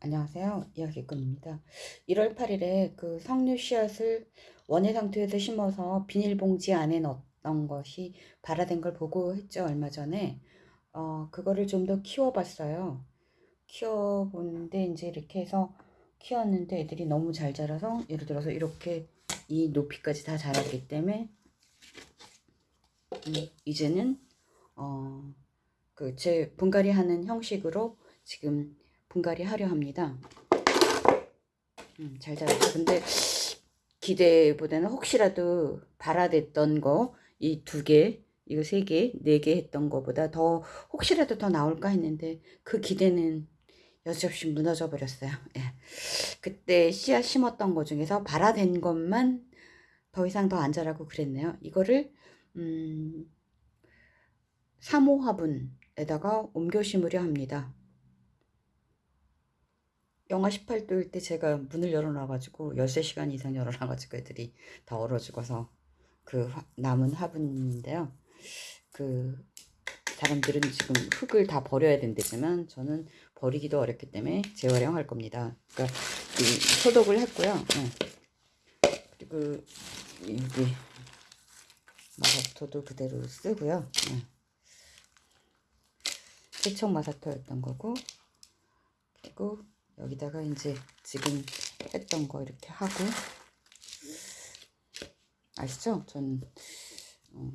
안녕하세요. 이야기꾼입니다. 1월 8일에 그 석류 씨앗을 원예 상태에서 심어서 비닐봉지 안에 넣었던 것이 발화된 걸 보고 했죠. 얼마 전에. 어, 그거를 좀 더 키워 봤어요. 키워 보는데 이제 이렇게 해서 키웠는데 애들이 너무 잘 자라서 예를 들어서 이렇게 이 높이까지 다 자랐기 때문에 음, 이제는 어, 그 제 분갈이 하는 형식으로 지금 분갈이 하려 합니다. 음, 잘 자랐죠. 근데 기대보다는 혹시라도 발화됐던 거 이 두 개, 이거 세 개, 네 개 했던 거보다 더 혹시라도 더 나올까 했는데 그 기대는 여지없이 무너져 버렸어요. 예. 그때 씨앗 심었던 거 중에서 발화된 것만 더 이상 더 안 자라고 그랬네요. 이거를 음, 3호 화분에다가 옮겨 심으려 합니다. 영하 18도일 때 제가 문을 열어놔가지고 13시간 이상 열어놔가지고 애들이 다 얼어 죽어서 그 화, 남은 화분인데요. 그 사람들은 지금 흙을 다 버려야 된다지만 저는 버리기도 어렵기 때문에 재활용할 겁니다. 그러니까 소독을 했고요. 네. 그리고 여기 마사토도 그대로 쓰고요. 네. 세척 마사토였던 거고 그리고 여기다가 이제 지금 했던 거 이렇게 하고 아시죠? 전 어,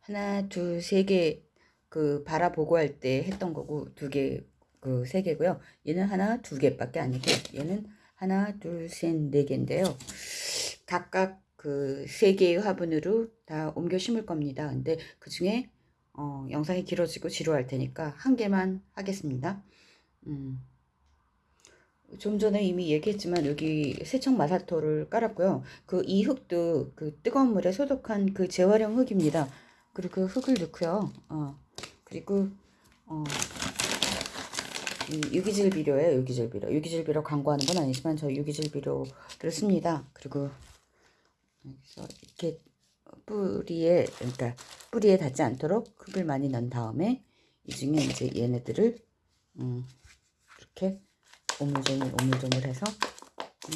하나 둘 세 개 그 바라보고 할 때 했던 거고 두 개 그 세 개고요. 얘는 하나 두 개밖에 아니고 얘는 하나 둘 셋 네 개인데요. 각각 그 세 개의 화분으로 다 옮겨 심을 겁니다. 근데 그 중에 어, 영상이 길어지고 지루할 테니까 한 개만 하겠습니다. 음. 좀 전에 이미 얘기했지만 여기 세척 마사토를 깔았고요. 그 이 흙도 그 뜨거운 물에 소독한 그 재활용 흙입니다. 그리고 그 흙을 넣고요. 어, 그리고 어, 유기질 비료예요. 유기질 비료. 유기질 비료 광고하는 건 아니지만 저 유기질 비료를 씁니다. 그리고 여기서 이렇게 뿌리에 그러니까 뿌리에 닿지 않도록 흙을 많이 넣은 다음에 이 중에 이제 얘네들을 음, 이렇게 오물조물 오물조물 해서 음,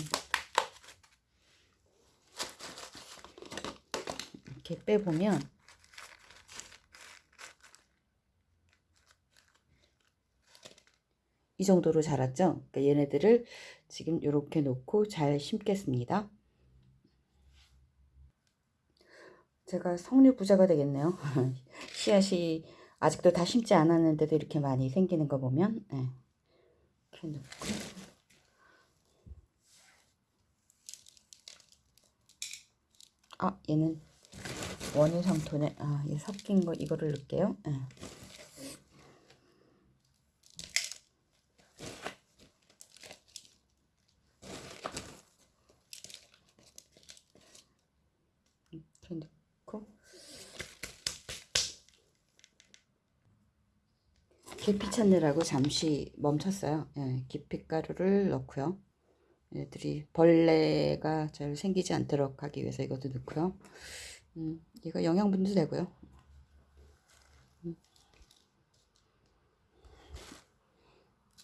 이렇게 빼보면 이 정도로 자랐죠. 그러니까 얘네들을 지금 이렇게 놓고 잘 심겠습니다. 제가 석류 부자가 되겠네요. 씨앗이 아직도 다 심지 않았는데도 이렇게 많이 생기는 거 보면 네. 이렇게 넣고 아 얘는 원유상토네 아얘 섞인 거 이거를 넣을게요. 네. 계피 찾느라고 잠시 멈췄어요. 예, 계피가루를 넣고요. 얘들이 벌레가 잘 생기지 않도록 하기 위해서 이것도 넣고요. 음, 이거 영양분도 되고요. 음.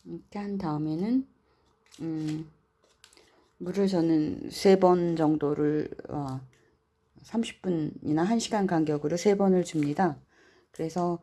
이렇게 한 다음에는 음, 물을 저는 세 번 정도를 어, 30분이나 1시간 간격으로 세 번을 줍니다. 그래서